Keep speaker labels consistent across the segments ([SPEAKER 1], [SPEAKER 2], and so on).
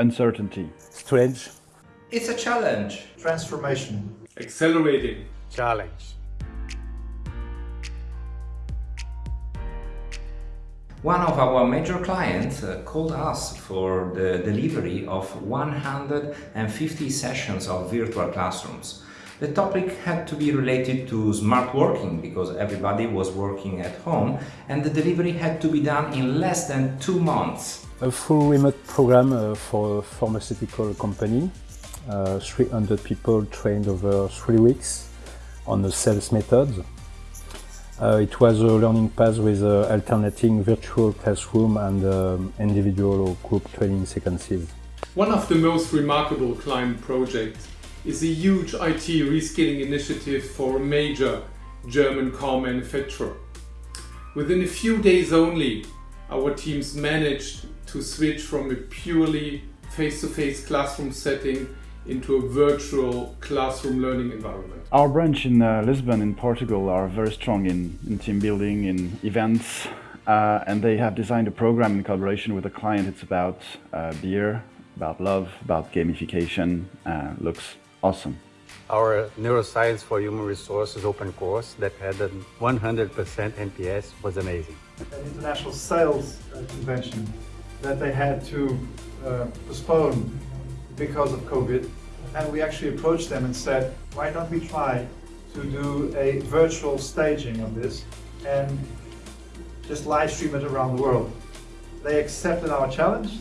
[SPEAKER 1] Uncertainty.
[SPEAKER 2] Strange.
[SPEAKER 3] It's a challenge.
[SPEAKER 4] Transformation.
[SPEAKER 5] Accelerating.
[SPEAKER 6] Challenge.
[SPEAKER 3] One of our major clients uh, called us for the delivery of 150 sessions of virtual classrooms. The topic had to be related to smart working because everybody was working at home and the delivery had to be done in less than two months.
[SPEAKER 2] A full remote program uh, for a pharmaceutical company. Uh, 300 people trained over three weeks on the sales methods. Uh, it was a learning path with uh, alternating virtual classroom and um, individual or group training sequences.
[SPEAKER 5] One of the most remarkable client projects is a huge IT reskilling initiative for a major German car manufacturer. Within a few days only, our teams managed to switch from a purely face-to-face -face classroom setting into a virtual classroom learning environment.
[SPEAKER 1] Our branch in uh, Lisbon in Portugal are very strong in, in team building, in events, uh, and they have designed a program in collaboration with a client. It's about uh, beer, about love, about gamification. Uh, looks awesome.
[SPEAKER 6] Our Neuroscience for Human Resources open course that had a 100% NPS was amazing.
[SPEAKER 4] An international sales uh, convention that they had to uh, postpone because of COVID. And we actually approached them and said, why don't we try to do a virtual staging of this and just live stream it around the world. They accepted our challenge.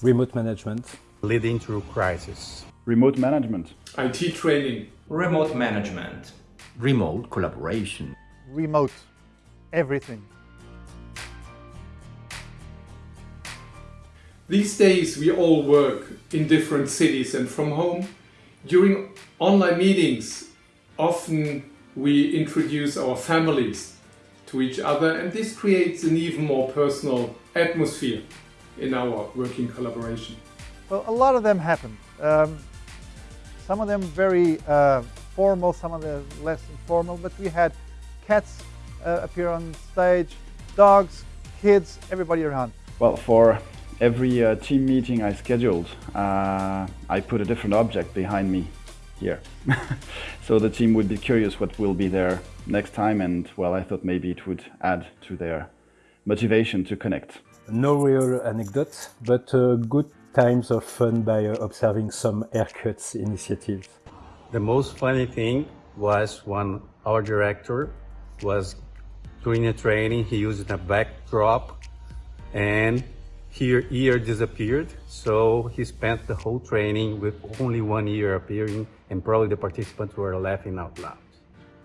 [SPEAKER 2] Remote management.
[SPEAKER 6] Leading through crisis.
[SPEAKER 1] Remote management.
[SPEAKER 5] IT training.
[SPEAKER 3] Remote management.
[SPEAKER 7] Remote collaboration.
[SPEAKER 4] Remote everything.
[SPEAKER 5] These days we all work in different cities and from home. During online meetings, often we introduce our families to each other and this creates an even more personal atmosphere in our working collaboration.
[SPEAKER 4] Well, a lot of them happened. Um, some of them very uh, formal, some of them less informal, but we had cats uh, appear on stage, dogs, kids, everybody around.
[SPEAKER 1] Well, for every uh, team meeting I scheduled, uh, I put a different object behind me here. so the team would be curious what will be there next time and well, I thought maybe it would add to their motivation to connect.
[SPEAKER 2] No real anecdotes, but uh, good times of fun by uh, observing some haircuts initiatives.
[SPEAKER 6] The most funny thing was when our director was doing a training, he used a backdrop and here ear disappeared, so he spent the whole training with only one ear appearing and probably the participants were laughing out loud.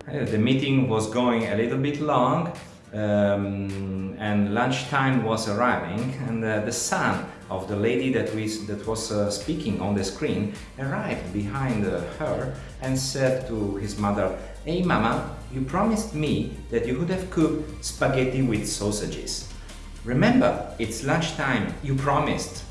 [SPEAKER 3] Uh, the meeting was going a little bit long um, and lunchtime was arriving and uh, the son of the lady that, we, that was uh, speaking on the screen arrived behind uh, her and said to his mother, Hey mama, you promised me that you would have cooked spaghetti with sausages. Remember, it's lunchtime, you promised.